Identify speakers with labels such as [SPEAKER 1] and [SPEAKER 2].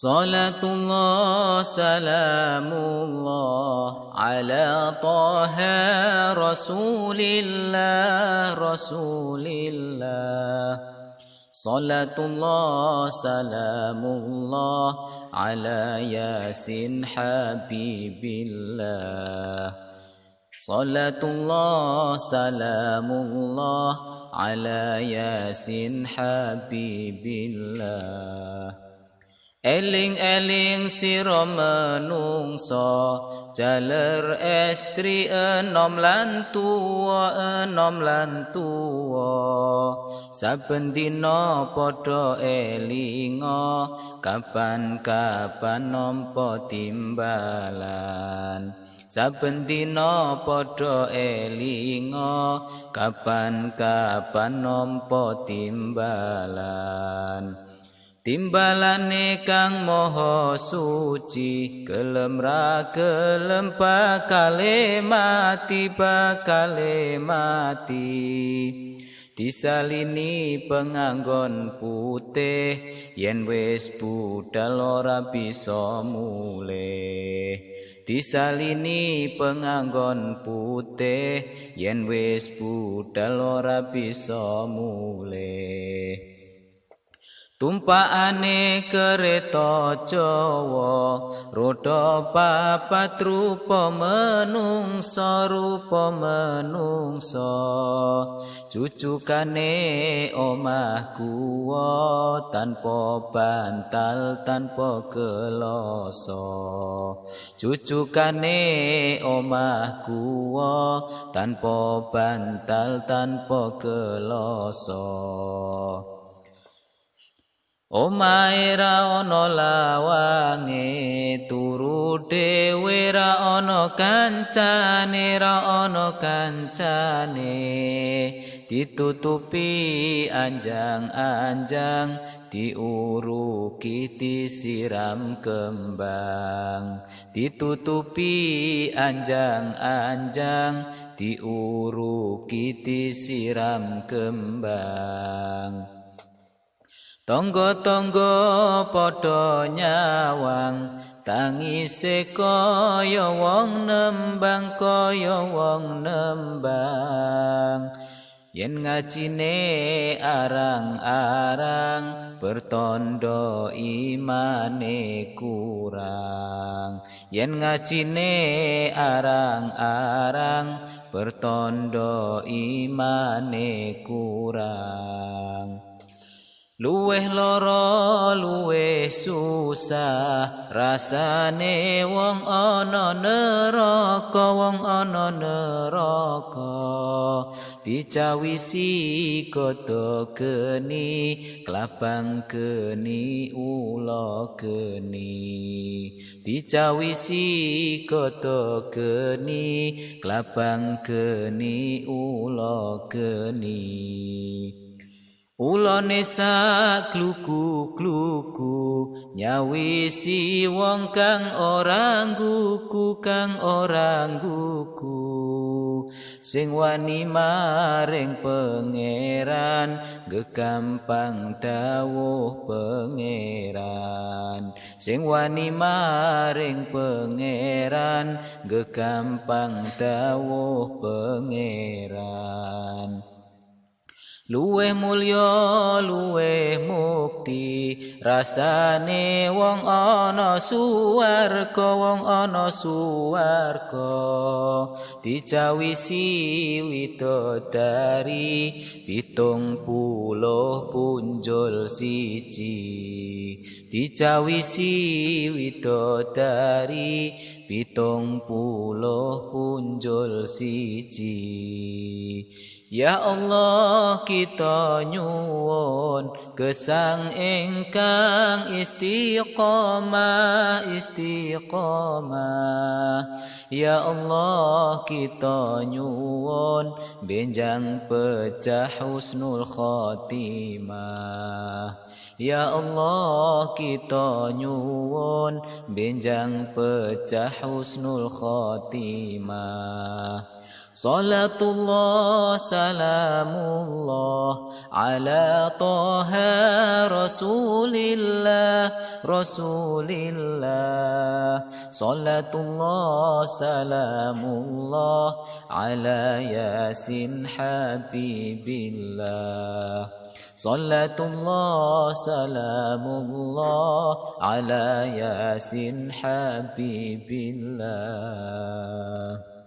[SPEAKER 1] صلاة الله سلام الله على طه رسول الله رسول الله. صلاة الله سلام الله على ياسين حبيب الله. صلاة الله سلام الله على ياسين حبيب الله. Eling-eling sira menungsa jaler estri enom lan tuwa enom lan tuwa. Saben dina padha elinga kapan-kapan nampa timbalan. Saben dina padha elinga kapan-kapan nampa timbalan Timbalane kang moho suci kelem ra kelem bakale mati bakale mati. Disalini penganggon putih yen wis budal ora bisa mulih. Disalini penganggon putih yen wis budal ora bisa mulih Tumpakane kereta Jawa roda papat rupa menungsa rupa menungsa. Cucukane omah kuwa tanpa bantal tanpa geloso cucukane omah kuwa tanpa bantal tanpa geloso Omae ra ana lawange turu dhewe ra ana kancane ra ana kancane. Ditutupi anjang-anjang diuruki disiram kembang. Ditutupi anjang-anjang diuruki disiram kembang Tonggo-tonggo padha nyawang tangise kaya wong nembang kaya wong nembang. Yen ngajine arang-arang bertondo imane kurang. Yen ngajine arang-arang bertondo imane kurang Luweh lara luweh susah. Rasane wong ana neraka wong ana neraka. Dicawisi koto geni klabang geni ula geni. Dicawisi koto geni klabang geni ula geni Ulane sak kluku-kluku nyawisi wong kang ora ngguku kang ora ngguku. Sing wani maring pangeran gegampang dawuh pangeran. Sing wani maring pangeran gegampang dawuh pangeran Luweh mulya luweh mukti. Rasane wong ana suwarga wong ana suwarga. Dicawisi widodari pitung puluh punjul siji. Dicawisi widodari pitung puluh punjul siji Ya Allah kita nyuwun gesang ingkang istiqomah istiqomah. Ya Allah kita nyuwun benjang pecah husnul khotimah Ya Allah kita nyuwun benjang pecah husnul صلاة الله سلام الله على طه رسول الله رسول الله صلاة الله سلام الله على ياسين حبيب الله صلاة الله سلام الله على ياسين حبيب الله